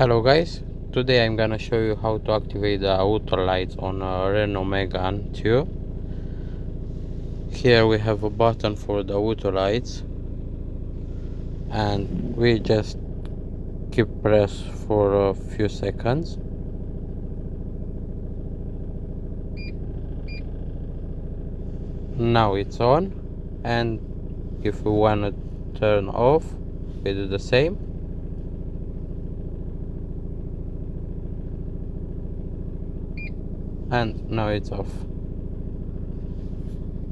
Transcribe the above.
Hello guys, today I'm gonna show you how to activate the auto lights on a Renault Megane 2. Here we have a button for the auto lights and we just keep press for a few seconds. Now it's on and if we wanna turn off we do the same and now it's off